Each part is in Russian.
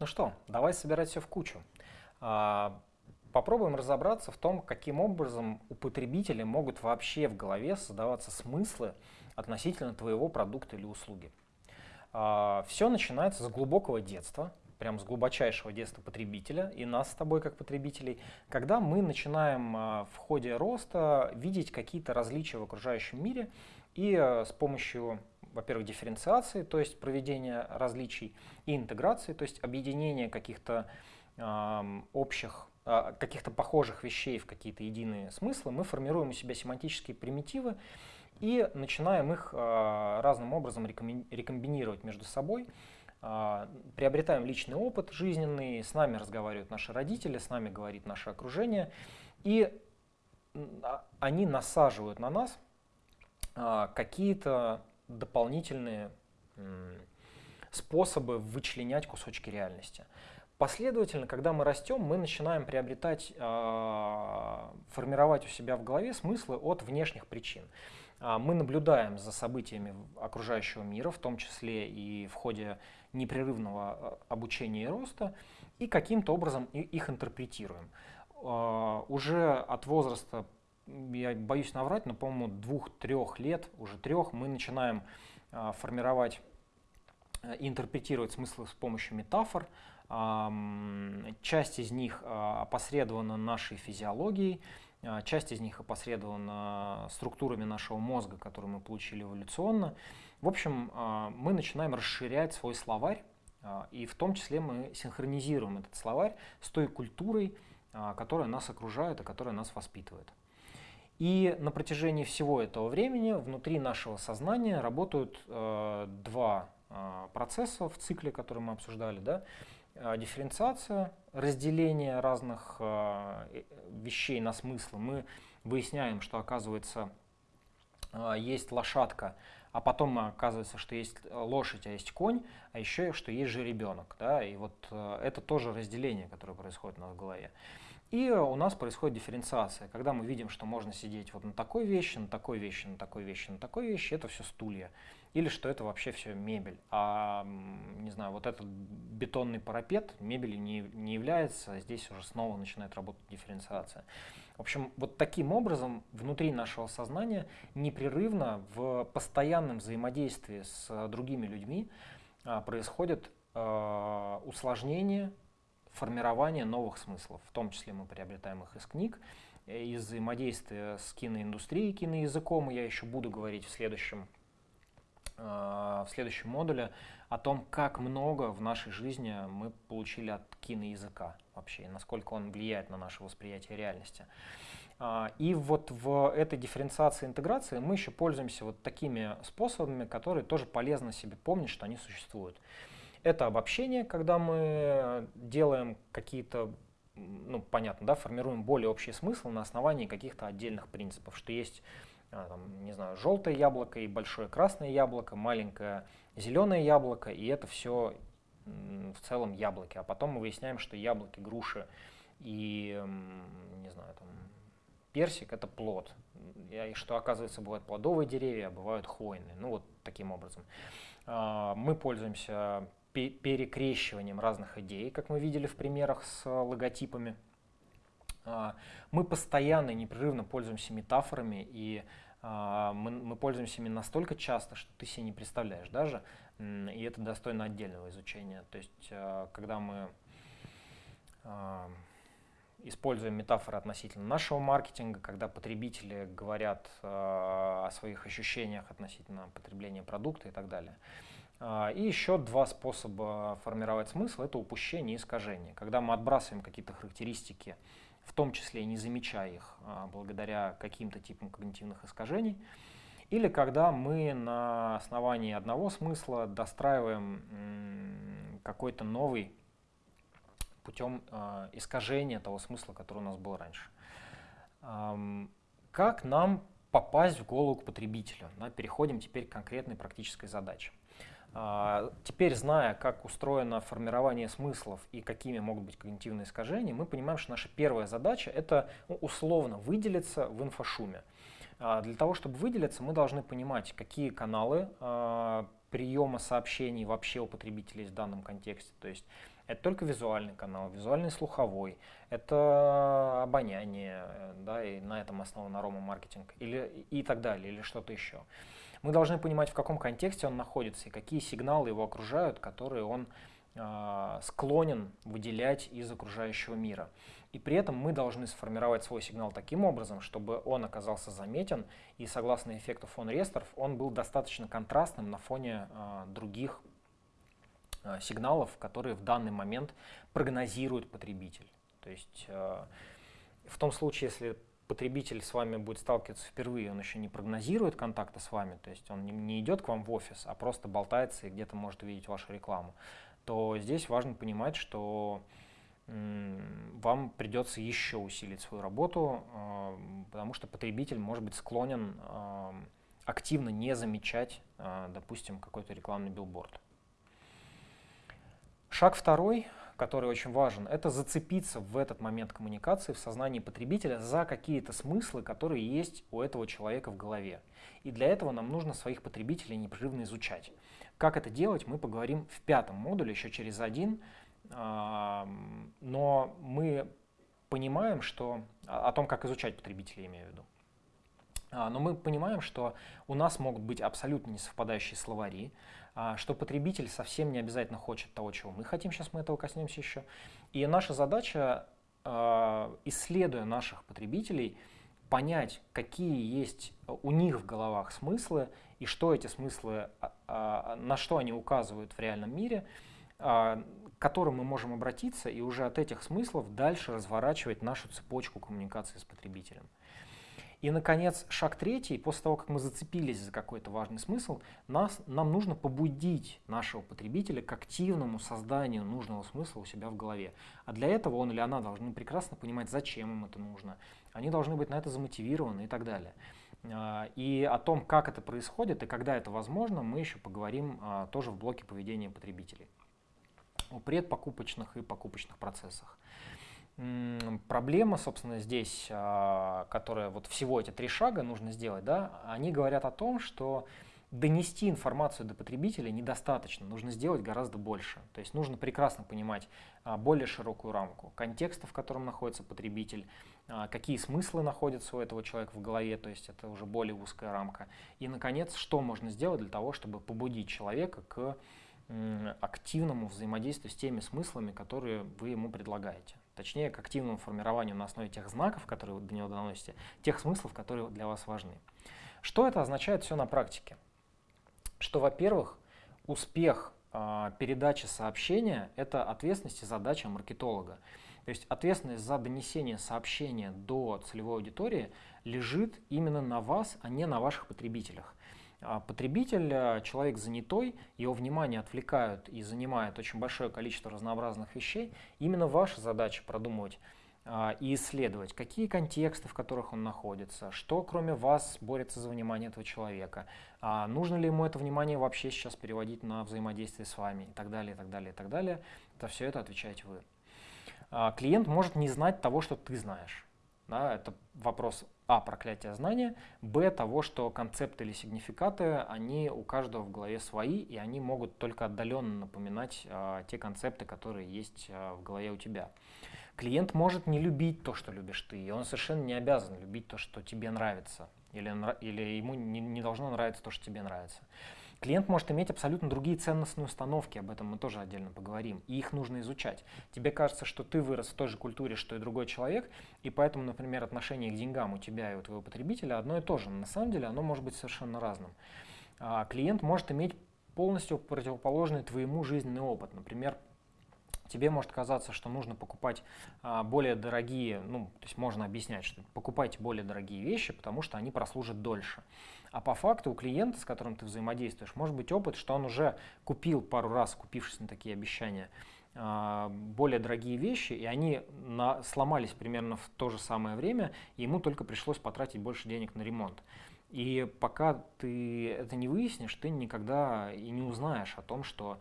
Ну что, давай собирать все в кучу. А, попробуем разобраться в том, каким образом у потребителей могут вообще в голове создаваться смыслы относительно твоего продукта или услуги. А, все начинается с глубокого детства, прям с глубочайшего детства потребителя и нас с тобой как потребителей, когда мы начинаем а, в ходе роста видеть какие-то различия в окружающем мире и с помощью во-первых, дифференциации, то есть проведения различий, и интеграции, то есть объединения каких-то общих, э, каких-то похожих вещей в какие-то единые смыслы, мы формируем у себя семантические примитивы и начинаем их э, разным образом рекомбинировать между собой, э, приобретаем личный опыт жизненный, с нами разговаривают наши родители, с нами говорит наше окружение, и они насаживают на нас какие-то дополнительные способы вычленять кусочки реальности. Последовательно, когда мы растем, мы начинаем приобретать, а, формировать у себя в голове смыслы от внешних причин. А, мы наблюдаем за событиями окружающего мира, в том числе и в ходе непрерывного а, обучения и роста, и каким-то образом их интерпретируем. Уже от возраста я боюсь наврать, но, по-моему, двух-трех лет, уже трех, мы начинаем а, формировать э, интерпретировать смыслы с помощью метафор. Часть из них а, опосредована нашей физиологией, а, часть из них опосредована структурами нашего мозга, которые мы получили эволюционно. В общем, мы начинаем расширять свой словарь, и в том числе мы синхронизируем этот словарь с той культурой, которая нас окружает и которая нас воспитывает. И на протяжении всего этого времени внутри нашего сознания работают э, два э, процесса в цикле, который мы обсуждали. Да? Э, дифференциация, разделение разных э, вещей на смыслы. Мы выясняем, что оказывается э, есть лошадка, а потом оказывается, что есть лошадь, а есть конь, а еще что есть же ребенок. Да? И вот э, это тоже разделение, которое происходит у нас в голове. И у нас происходит дифференциация. Когда мы видим, что можно сидеть вот на такой вещи, на такой вещи, на такой вещи, на такой вещи, это все стулья. Или что это вообще все мебель. А, не знаю, вот этот бетонный парапет мебелью не, не является, а здесь уже снова начинает работать дифференциация. В общем, вот таким образом внутри нашего сознания непрерывно в постоянном взаимодействии с другими людьми а, происходит а, усложнение формирование новых смыслов. В том числе мы приобретаем их из книг, э, из взаимодействия с киноиндустрией, киноязыком. Я еще буду говорить в следующем, э, в следующем модуле о том, как много в нашей жизни мы получили от киноязыка вообще, и насколько он влияет на наше восприятие реальности. А, и вот в этой дифференциации интеграции мы еще пользуемся вот такими способами, которые тоже полезно себе помнить, что они существуют. Это обобщение, когда мы делаем какие-то, ну, понятно, да, формируем более общий смысл на основании каких-то отдельных принципов, что есть, а, там, не знаю, желтое яблоко и большое красное яблоко, маленькое зеленое яблоко, и это все в целом яблоки. А потом мы выясняем, что яблоки, груши и, не знаю, там, персик – это плод. И что, оказывается, бывают плодовые деревья, а бывают хвойные. Ну, вот таким образом. А, мы пользуемся перекрещиванием разных идей, как мы видели в примерах с логотипами. А, мы постоянно и непрерывно пользуемся метафорами, и а, мы, мы пользуемся ими настолько часто, что ты себе не представляешь даже, и это достойно отдельного изучения. То есть, а, когда мы используем метафоры относительно нашего маркетинга, когда потребители говорят о своих ощущениях относительно потребления продукта и так далее. А, и еще два способа формировать смысл – это упущение и искажение. Когда мы отбрасываем какие-то характеристики, в том числе не замечая их а, благодаря каким-то типам когнитивных искажений, или когда мы на основании одного смысла достраиваем какой-то новый путем а, искажения того смысла, который у нас был раньше. Как нам попасть в голову к потребителю? Переходим теперь к конкретной практической задаче. А, теперь, зная, как устроено формирование смыслов и какими могут быть когнитивные искажения, мы понимаем, что наша первая задача – это ну, условно выделиться в инфошуме. А, для того, чтобы выделиться, мы должны понимать, какие каналы а, приема сообщений вообще у потребителей в данном контексте. То есть это только визуальный канал, визуальный слуховой, это обоняние, да, и на этом основан арома-маркетинг, или, и так далее, или что-то еще. Мы должны понимать, в каком контексте он находится и какие сигналы его окружают, которые он э, склонен выделять из окружающего мира. И при этом мы должны сформировать свой сигнал таким образом, чтобы он оказался заметен, и согласно эффекту фон Ресторф, он был достаточно контрастным на фоне э, других э, сигналов, которые в данный момент прогнозирует потребитель. То есть э, в том случае, если потребитель с вами будет сталкиваться впервые, он еще не прогнозирует контакта с вами, то есть он не, идет к вам в офис, а просто болтается и где-то может увидеть вашу рекламу, то здесь важно понимать, что вам придется еще усилить свою работу, а, потому что потребитель может быть склонен а, активно не замечать, а, допустим, какой-то рекламный билборд. Шаг второй, который очень важен, это зацепиться в этот момент коммуникации в сознании потребителя за какие-то смыслы, которые есть у этого человека в голове. И для этого нам нужно своих потребителей непрерывно изучать. Как это делать, мы поговорим в пятом модуле, еще через один, но мы понимаем, что о том, как изучать потребителей, имею в виду. А, но мы понимаем, что у нас могут быть абсолютно несовпадающие словари, а, что потребитель совсем не обязательно хочет того, чего мы хотим, сейчас мы этого коснемся еще. И наша задача, а, исследуя наших потребителей, понять, какие есть у них в головах смыслы и что эти смыслы, на что они указывают в реальном мире, к которым мы можем обратиться и уже от этих смыслов дальше разворачивать нашу цепочку коммуникации с потребителем. И, наконец, шаг третий, после того, как мы зацепились за какой-то важный смысл, нас, нам нужно побудить нашего потребителя к активному созданию нужного смысла у себя в голове. А для этого он или она должны прекрасно понимать, зачем им это нужно. Они должны быть на это замотивированы и так далее. А, и о том, как это происходит и когда это возможно, мы еще поговорим а, тоже в блоке поведения потребителей о предпокупочных и покупочных процессах. Проблема, собственно, здесь, а, которая вот всего эти три шага нужно сделать, да, они говорят о том, что донести информацию до потребителя недостаточно, нужно сделать гораздо больше. То есть нужно прекрасно понимать а, более широкую рамку контекста, в котором находится потребитель, а, какие смыслы находятся у этого человека в голове, то есть это уже более узкая рамка. И, наконец, что можно сделать для того, чтобы побудить человека к активному взаимодействию с теми смыслами, которые вы ему предлагаете. Точнее, к активному формированию на основе тех знаков, которые вы до него доносите, тех смыслов, которые для вас важны. Что это означает все на практике? Что, во-первых, успех э, передачи сообщения – это ответственность и задача маркетолога. То есть ответственность за донесение сообщения до целевой аудитории лежит именно на вас, а не на ваших потребителях. А потребитель, э, человек занятой, его внимание отвлекают и занимает очень большое количество разнообразных вещей. Именно ваша задача продумывать а, и исследовать, какие контексты, в которых он находится, что кроме вас борется за внимание этого человека, а нужно ли ему это внимание вообще сейчас переводить на взаимодействие с вами и так далее, и так далее, и так далее. Это все это отвечаете вы. Клиент может не знать того, что ты знаешь. Да, это вопрос а. Проклятия знания, б. Того, что концепты или сигнификаты, они у каждого в голове свои, и они могут только отдаленно напоминать а, те концепты, которые есть а, в голове у тебя. Клиент может не любить то, что любишь ты, и он совершенно не обязан любить то, что тебе нравится, или, или ему не, не должно нравиться то, что тебе нравится. Клиент может иметь абсолютно другие ценностные установки, об этом мы тоже отдельно поговорим, и их нужно изучать. Тебе кажется, что ты вырос в той же культуре, что и другой человек, и поэтому, например, отношение к деньгам у тебя и у твоего потребителя одно и то же. Но на самом деле оно может быть совершенно разным. А клиент может иметь полностью противоположный твоему жизненный опыт. Например, тебе может казаться, что нужно покупать а, более дорогие, ну, то есть можно объяснять, что покупайте более дорогие вещи, потому что они прослужат дольше. А по факту у клиента, с которым ты взаимодействуешь, может быть опыт, что он уже купил пару раз, купившись на такие обещания, а, более дорогие вещи, и они на, сломались примерно в то же самое время, и ему только пришлось потратить больше денег на ремонт. И пока ты это не выяснишь, ты никогда и не узнаешь о том, что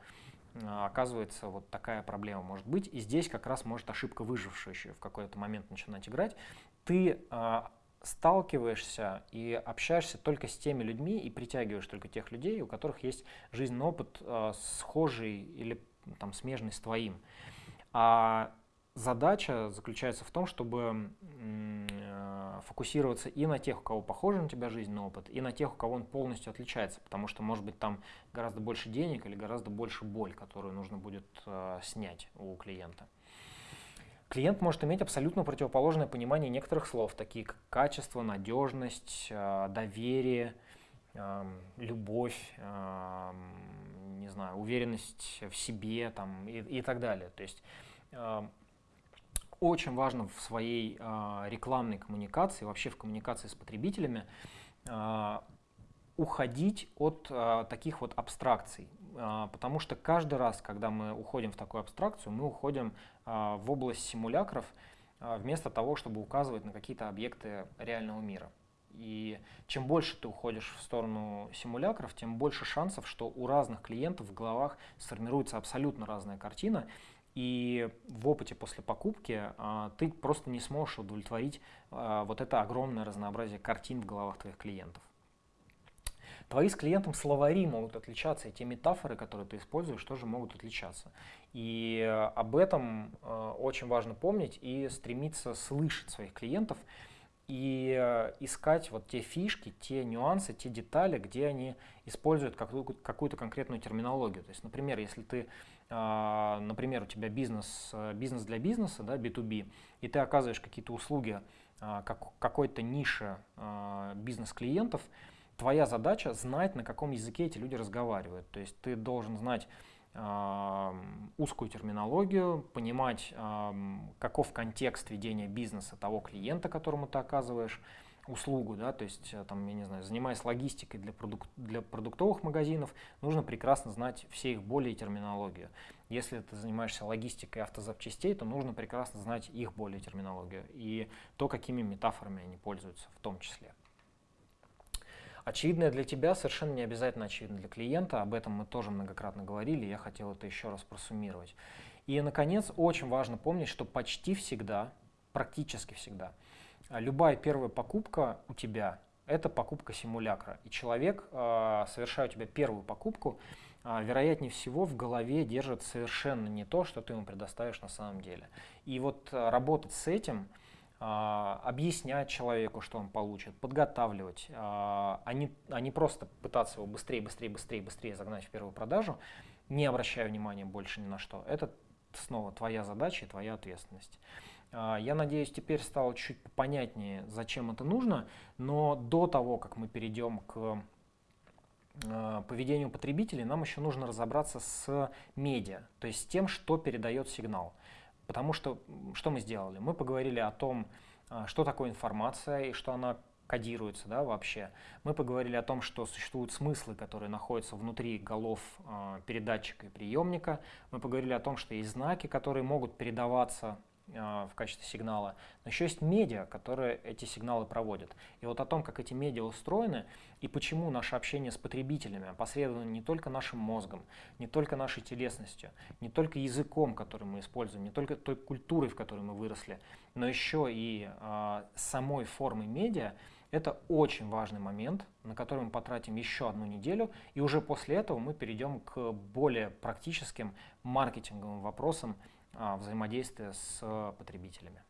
а, оказывается вот такая проблема может быть. И здесь как раз может ошибка выжившая еще в какой-то момент начинать играть. Ты а, сталкиваешься и общаешься только с теми людьми и притягиваешь только тех людей, у которых есть жизненный опыт э, схожий или там, смежный с твоим. А задача заключается в том, чтобы э, фокусироваться и на тех, у кого похожий на тебя жизненный опыт, и на тех, у кого он полностью отличается, потому что, может быть, там гораздо больше денег или гораздо больше боль, которую нужно будет э, снять у клиента. Клиент может иметь абсолютно противоположное понимание некоторых слов, такие как качество, надежность, э, доверие, эм, любовь, эм, не знаю, уверенность в себе там, и, и так далее. То есть эм, очень важно в своей э, рекламной коммуникации, вообще в коммуникации с потребителями, э, уходить от таких вот абстракций. Э, потому что каждый раз, когда мы уходим в такую абстракцию, мы уходим э, в область симулякров, э, вместо того, чтобы указывать на какие-то объекты реального мира. И чем больше ты уходишь в сторону симулякров, тем больше шансов, что у разных клиентов в головах сформируется абсолютно разная картина, и в опыте после покупки а, ты просто не сможешь удовлетворить а, вот это огромное разнообразие картин в головах твоих клиентов. Твои с клиентом словари могут отличаться, и те метафоры, которые ты используешь, тоже могут отличаться. И об этом э, очень важно помнить и стремиться слышать своих клиентов и э, искать вот те фишки, те нюансы, те детали, где они используют какую-то конкретную терминологию. То есть, например, если ты например, у тебя бизнес, э, бизнес для бизнеса, да, B2B, и ты оказываешь какие-то услуги как, какой-то нише бизнес-клиентов, твоя задача знать, на каком языке эти люди разговаривают. То есть ты должен знать узкую терминологию, понимать, каков контекст ведения бизнеса того клиента, которому ты оказываешь, услугу, да, то есть, э, там, я не знаю, занимаясь логистикой для, продук для продуктовых магазинов, нужно прекрасно знать все их боли и терминологию. Если ты занимаешься логистикой автозапчастей, то нужно прекрасно знать их боли и терминологию и то, какими метафорами они пользуются в том числе. Очевидное для тебя совершенно не обязательно очевидно для клиента, об этом мы тоже многократно говорили, я хотел это еще раз просуммировать. И, наконец, очень важно помнить, что почти всегда, практически всегда, а любая первая покупка у тебя – это покупка симулякра. И человек, а, совершая у тебя первую покупку, а, вероятнее всего в голове держит совершенно не то, что ты ему предоставишь на самом деле. И вот работать с этим, объяснять человеку, что он получит, подготавливать, а не, а не просто пытаться его быстрее, быстрее, быстрее, быстрее загнать в первую продажу, не обращая внимания больше ни на что. Это снова твоя задача и твоя ответственность. А, я надеюсь, теперь стало чуть понятнее, зачем это нужно, но до того, как мы перейдем к а, поведению потребителей, нам еще нужно разобраться с медиа, то есть с тем, что передает сигнал. Потому что что мы сделали? Мы поговорили о том, а, что такое информация и что она кодируется да, вообще. Мы поговорили о том, что существуют смыслы, которые находятся внутри голов э, передатчика и приемника. Мы поговорили о том, что есть знаки, которые могут передаваться а, в качестве сигнала, но еще есть медиа, которые эти сигналы проводят. И вот о том, как эти медиа устроены и почему наше общение с потребителями опосредовано не только нашим мозгом, не только нашей телесностью, не только языком, который мы используем, не только той культурой, в которой мы выросли, но еще и э, самой формой медиа, это очень важный момент, на который мы потратим еще одну неделю, и уже после этого мы перейдем к более практическим маркетинговым вопросам взаимодействия с потребителями.